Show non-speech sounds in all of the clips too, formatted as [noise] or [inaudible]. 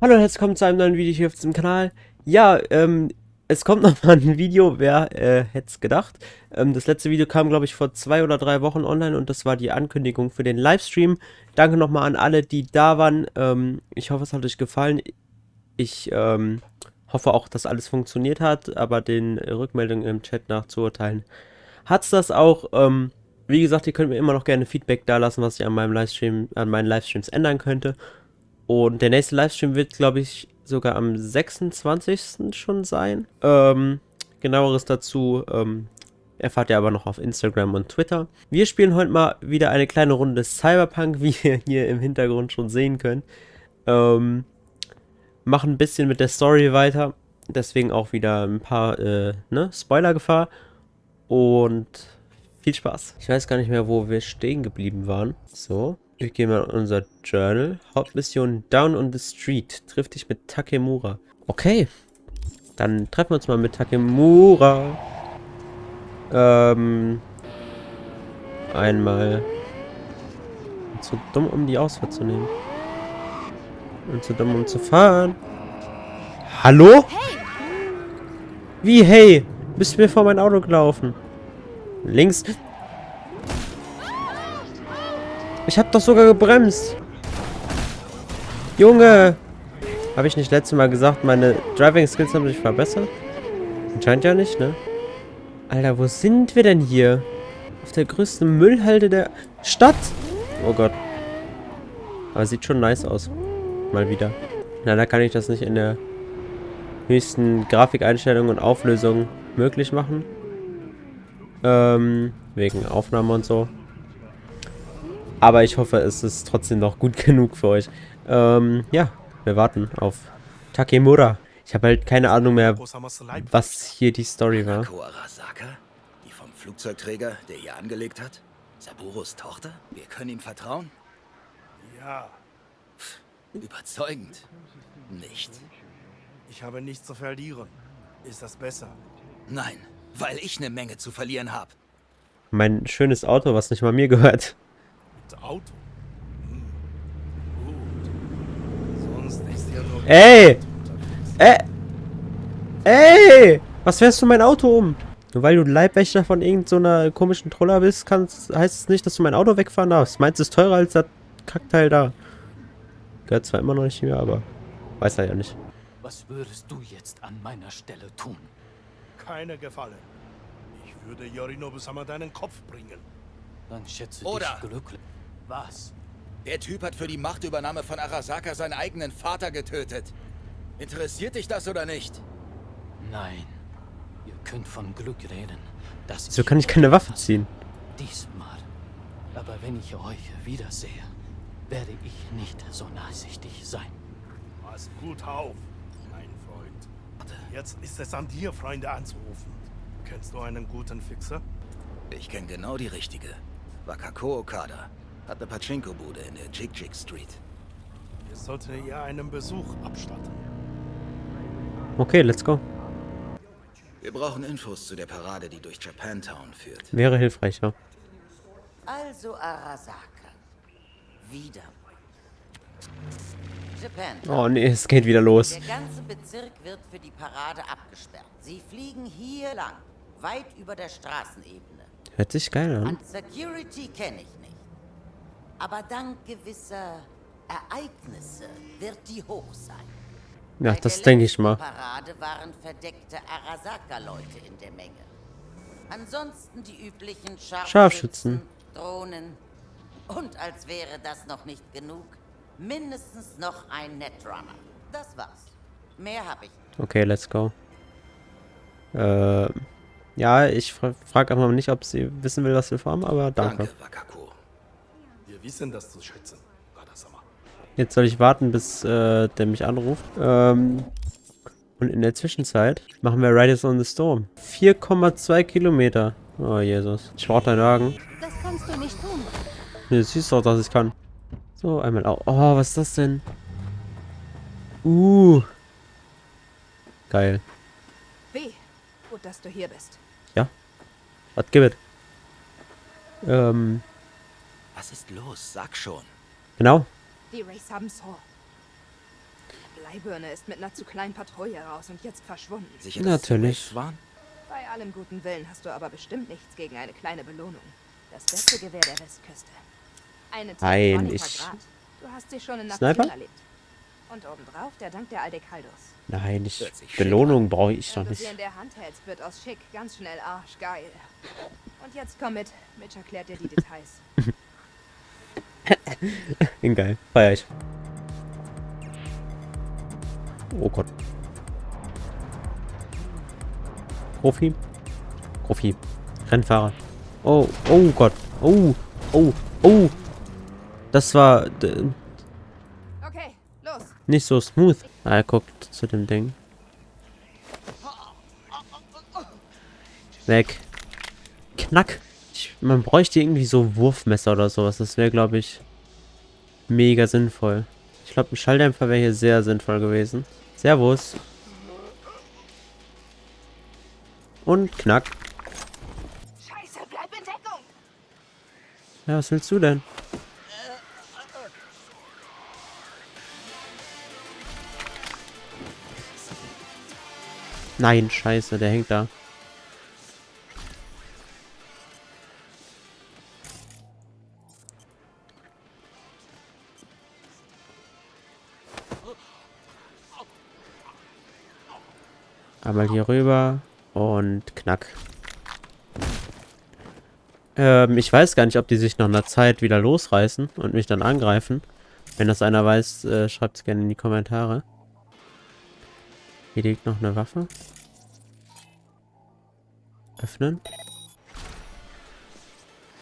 Hallo und herzlich willkommen zu einem neuen Video hier auf diesem Kanal. Ja, ähm, es kommt [laughs] nochmal ein Video, wer äh, hätte es gedacht. Ähm, das letzte Video kam, glaube ich, vor zwei oder drei Wochen online und das war die Ankündigung für den Livestream. Danke nochmal an alle, die da waren. Ähm, ich hoffe, es hat euch gefallen. Ich ähm, hoffe auch, dass alles funktioniert hat, aber den Rückmeldungen im Chat nachzuurteilen hat es das auch. Ähm, wie gesagt, ihr könnt mir immer noch gerne Feedback da lassen, was ich an meinem Livestream, an meinen Livestreams ändern könnte. Und der nächste Livestream wird, glaube ich, sogar am 26. schon sein. Ähm, genaueres dazu ähm, erfahrt ihr aber noch auf Instagram und Twitter. Wir spielen heute mal wieder eine kleine Runde Cyberpunk, [laughs] wie ihr hier im Hintergrund schon sehen könnt. Ähm, machen ein bisschen mit der Story weiter. Deswegen auch wieder ein paar äh, ne, Spoiler-Gefahr. Und viel Spaß. Ich weiß gar nicht mehr, wo wir stehen geblieben waren. So. Ich gehe mal in unser Journal. Hauptmission Down on the Street. Triff dich mit Takemura. Okay. Dann treffen wir uns mal mit Takemura. Ähm. Einmal. Zu dumm, um die Ausfahrt zu nehmen. Und zu dumm, um zu fahren. Hallo? Hey. Wie, hey? Bist du mir vor mein Auto gelaufen? Links. Ich habe doch sogar gebremst. Junge. Habe ich nicht letztes Mal gesagt, meine Driving Skills haben sich verbessert? Anscheinend ja nicht, ne? Alter, wo sind wir denn hier? Auf der größten Müllhalde der Stadt? Oh Gott. Aber sieht schon nice aus. Mal wieder. Leider kann ich das nicht in der höchsten Grafikeinstellung und Auflösung möglich machen. Ähm, wegen Aufnahme und so. Aber ich hoffe, es ist trotzdem noch gut [laughs] genug für euch. Ähm, ja, wir warten auf Takemura. Ich habe halt keine Ahnung mehr, was hier die Story war. Die vom Flugzeugträger, der hier angelegt hat? Saburos Tochter? Wir können ihm vertrauen? Ja. Überzeugend. Nicht. Ich habe nichts zu verlieren. Ist das besser? Nein, weil ich eine Menge zu verlieren habe. Mein schönes Auto, was nicht mal mir gehört. Auto. Gut. Sonst ist ja nur... Ey! Ey! Ey! Was fährst du mein Auto um? Nur weil du Leibwächter von irgendeiner so komischen Troller bist, kannst, heißt es nicht, dass du mein Auto wegfahren darfst. Meinst du, es ist teurer als das Kackteil da? Gehört zwar immer noch nicht mehr, aber weiß er ja nicht. Was würdest du jetzt an meiner Stelle tun? Keine Gefallen. Ich würde Yorinobu-sama deinen Kopf bringen. Dann schätze Oder dich glücklich. Was? Der Typ hat für die Machtübernahme von Arasaka seinen eigenen Vater getötet. Interessiert dich das oder nicht? Nein. Ihr könnt von Glück reden. Dass so kann ich keine Waffe ziehen. Diesmal. Aber wenn ich euch wiedersehe, werde ich nicht so nachsichtig sein. Pass gut auf, mein Freund. Jetzt ist es an dir, Freunde anzurufen. Kennst du einen guten Fixer? Ich kenne genau die richtige. Wakako Okada. Hat eine Pachinko-Bude in der Jig-Jig Street. Wir sollten ihr einen Besuch abstatten. Okay, let's go. Wir brauchen Infos zu der Parade, die durch Japantown führt. Wäre hilfreich, ja. Also Arasaka. Wieder. Oh nee, es geht wieder los. Der ganze Bezirk wird für die Parade abgesperrt. Sie fliegen hier lang, weit über der Straßenebene. Hört sich geil an. An Security kenne ich nicht. Aber dank gewisser Ereignisse wird die hoch sein. Ja, Bei das denke ich mal. Parade waren verdeckte Arasaka-Leute in der Menge. Ansonsten die üblichen Scharfschützen, Scharfschützen. Drohnen und als wäre das noch nicht genug, mindestens noch ein Netrunner. Das war's. Mehr habe ich nicht. Okay, let's go. Äh, ja, ich fra frage einfach mal nicht, ob sie wissen will, was wir vorhaben, aber danke. Danke, Wir wissen das zu schätzen. Jetzt soll ich warten, bis äh, der mich anruft. Ähm, und in der Zwischenzeit machen wir Riders on the Storm. 4,2 Kilometer. Oh, Jesus. Ich brauche deinen Wagen. Das kannst du nicht tun. Ne, siehst doch, dass ich kann. So, einmal auch. Oh, was ist das denn? Uh. Geil. Weh. Gut, dass du hier bist. Was gibt es? Ähm, Was ist los? Sag schon. genau. Die Rays haben Saw. Bleibirne ist mit einer zu kleinen Patrouille raus und jetzt verschwunden. Sicher, Natürlich. waren? Bei allem guten Willen hast du aber bestimmt nichts gegen eine kleine Belohnung. Das beste Gewehr der Westküste. Eine Nein, ich-. Du hast sie schon in Sniper? Erlebt. Und obendrauf der Dank der Aldecaldos. Nein, ich, Belohnung brauche ich Wenn doch du sie nicht. in der Hand hältst, wird aus schick ganz schnell arschgeil. Und jetzt komm mit. Mitch erklärt dir die Details. [laughs] Geil. Feier ich. Oh Gott. Profi? Profi. Rennfahrer. Oh, oh Gott. Oh, oh, oh. Das war Okay, los. nicht so smooth. Ah, er guckt zu dem Ding. Weg. Knack. Ich, man bräuchte irgendwie so Wurfmesser oder sowas. Das wäre, glaube ich, mega sinnvoll. Ich glaube, ein Schalldämpfer wäre hier sehr sinnvoll gewesen. Servus. Und knack. Scheiße, bleib in Deckung. Ja, was willst du denn? Nein, scheiße, der hängt da. Einmal hier rüber und knack. Ähm, ich weiß gar nicht, ob die sich nach einer Zeit wieder losreißen und mich dann angreifen. Wenn das einer weiß, äh, schreibt es gerne in die Kommentare. Hier liegt noch eine Waffe. Öffnen.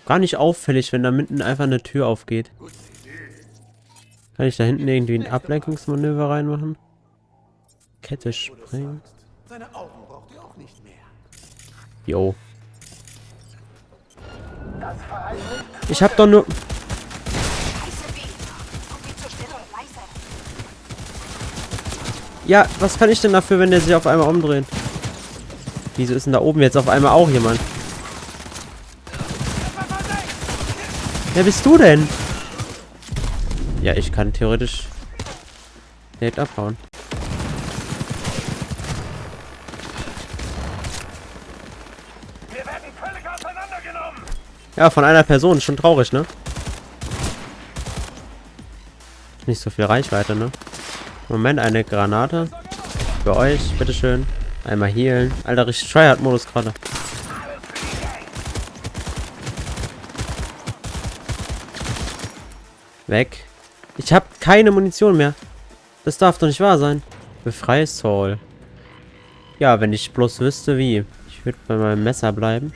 Gar nicht auffällig, wenn da mitten einfach eine Tür aufgeht. Kann ich da hinten irgendwie ein Ablenkungsmanöver reinmachen? Kette springen. Seine Augen braucht ihr auch nicht mehr. Jo. Ich hab doch nur... Ja, was kann ich denn dafür, wenn der sich auf einmal umdreht? Wieso ist denn da oben jetzt auf einmal auch jemand? Wer bist du denn? Ja, ich kann theoretisch direkt abhauen. Ja, von einer Person. Schon traurig, ne? Nicht so viel Reichweite, ne? Moment, eine Granate. Für euch, bitteschön. Einmal healen. Alter, richtig Tryhard-Modus gerade. Weg. Ich habe keine Munition mehr. Das darf doch nicht wahr sein. Befreie Soul. Ja, wenn ich bloß wüsste, wie. Ich würde bei meinem Messer bleiben.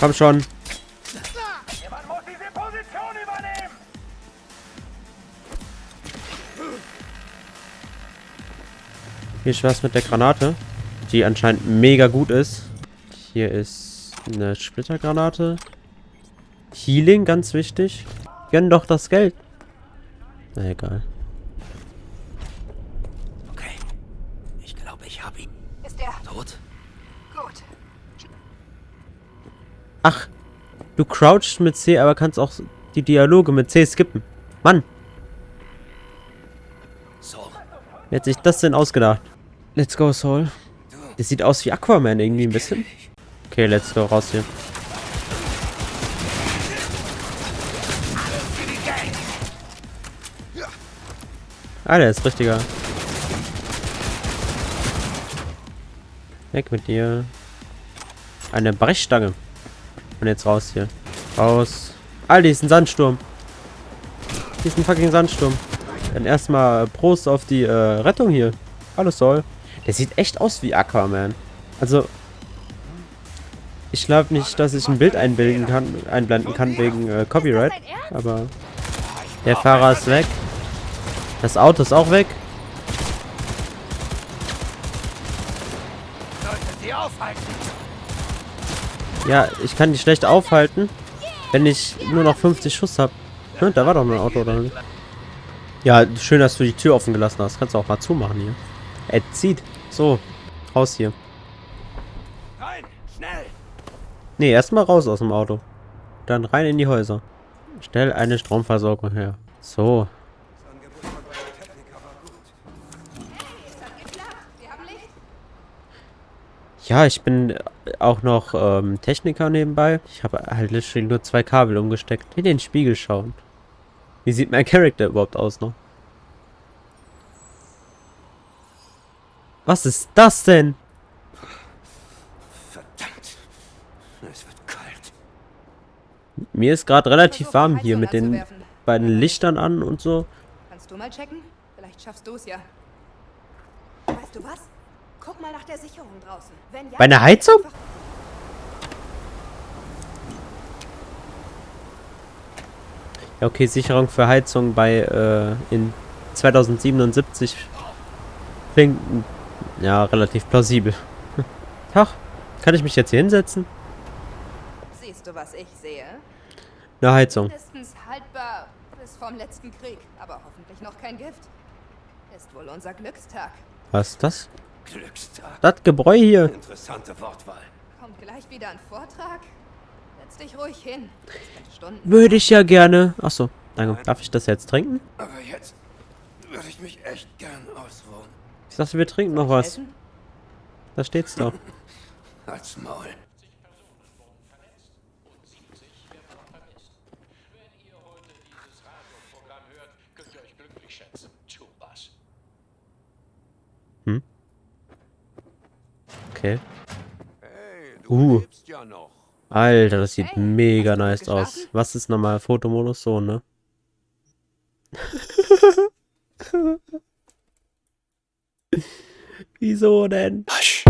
Komm schon. Übernehmen. Viel Spaß mit der Granate, die anscheinend mega gut ist. Hier ist eine Splittergranate. Healing, ganz wichtig. Gönn doch das Geld. Na egal. Okay. Ich glaube, ich hab ihn. Ist der Tot? gut? Ach, du crouchst mit C, aber kannst auch die Dialoge mit C skippen. Mann, So. wer hat sich das denn ausgedacht? Let's go, Soul. Das sieht aus wie Aquaman irgendwie ein bisschen. Okay, let's go, raus hier. Ah, der ist richtiger. Weg mit dir. Eine Brechstange. Und jetzt raus hier. Raus. Alter, hier ist ein Sandsturm. Hier ist ein fucking Sandsturm. Dann erstmal Prost auf die äh, Rettung hier. Hallo Sol. Der sieht echt aus wie Aquaman. Also, ich glaube nicht, dass ich ein Bild einbilden kann, einblenden kann wegen äh, Copyright. Aber der Fahrer ist weg. Das Auto ist auch weg. Ja, ich kann die schlecht aufhalten, wenn ich nur noch 50 Schuss habe. Hm, da war doch noch ein Auto, oder nicht? Ja, schön, dass du die Tür offen gelassen hast. Kannst du auch mal zumachen hier. Er zieht. So, raus hier. Rein, schnell. Nee, erstmal raus aus dem Auto. Dann rein in die Häuser. Stell eine Stromversorgung her. So. Ja, ich bin auch noch ähm, Techniker nebenbei. Ich habe halt literally nur zwei Kabel umgesteckt. In den Spiegel schauen. Wie sieht mein Charakter überhaupt aus noch? Was ist das denn? Verdammt. Es wird kalt. Mir ist gerade relativ warm hier mit den beiden Lichtern an und so. Kannst du mal checken? Vielleicht schaffst du es ja. Weißt du was? Guck mal nach der Sicherung draußen. Wenn ja, Bei einer Heizung? Ja, okay, Sicherung für Heizung bei äh, in 2077 klingt mm, ja relativ plausibel. [laughs] Tag, kann ich mich jetzt hier hinsetzen? Siehst du, was ich sehe? Eine Heizung. Mindestens haltbar bis vom letzten Krieg, aber hoffentlich noch kein Gift. Ist wohl unser Glückstag. Was ist das? Glückstag. Das Gebräu hier. Interessante Wortwahl. Kommt gleich wieder ein Vortrag? Setz dich ruhig hin. Würde ich ja gerne. Achso, danke. Darf ich das jetzt trinken? Aber jetzt würde ich mich echt gern ausruhen. Ich dachte, wir trinken noch was. Da steht's doch. [laughs] Als Maul. Okay. Hey, du Uh. Alter, das sieht Hey, mega nice aus. Was ist nochmal Fotomodus? So, ne? [laughs] Wieso denn? Hush.